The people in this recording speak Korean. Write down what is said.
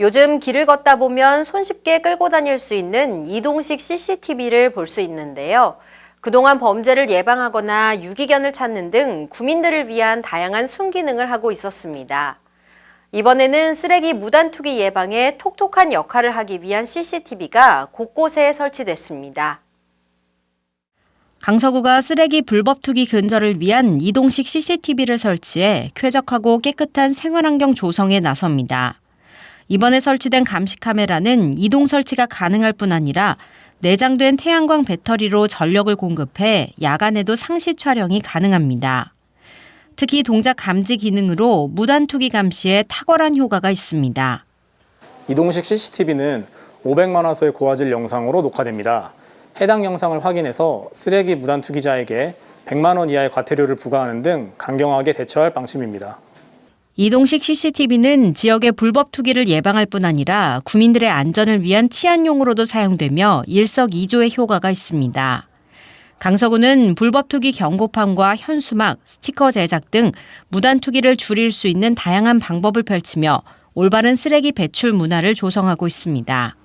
요즘 길을 걷다 보면 손쉽게 끌고 다닐 수 있는 이동식 CCTV를 볼 수 있는데요. 그동안 범죄를 예방하거나 유기견을 찾는 등 구민들을 위한 다양한 순기능을 하고 있었습니다. 이번에는 쓰레기 무단 투기 예방에 톡톡한 역할을 하기 위한 CCTV가 곳곳에 설치됐습니다. 강서구가 쓰레기 불법 투기 근절을 위한 이동식 CCTV를 설치해 쾌적하고 깨끗한 생활환경 조성에 나섭니다. 이번에 설치된 감시 카메라는 이동 설치가 가능할 뿐 아니라 내장된 태양광 배터리로 전력을 공급해 야간에도 상시 촬영이 가능합니다. 특히 동작 감지 기능으로 무단 투기 감시에 탁월한 효과가 있습니다. 이동식 CCTV는 500만 화소의 고화질 영상으로 녹화됩니다. 해당 영상을 확인해서 쓰레기 무단 투기자에게 100만 원 이하의 과태료를 부과하는 등 강경하게 대처할 방침입니다. 이동식 CCTV는 지역의 불법 투기를 예방할 뿐 아니라 구민들의 안전을 위한 치안용으로도 사용되며 일석이조의 효과가 있습니다. 강서구는 불법 투기 경고판과 현수막, 스티커 제작 등 무단 투기를 줄일 수 있는 다양한 방법을 펼치며 올바른 쓰레기 배출 문화를 조성하고 있습니다.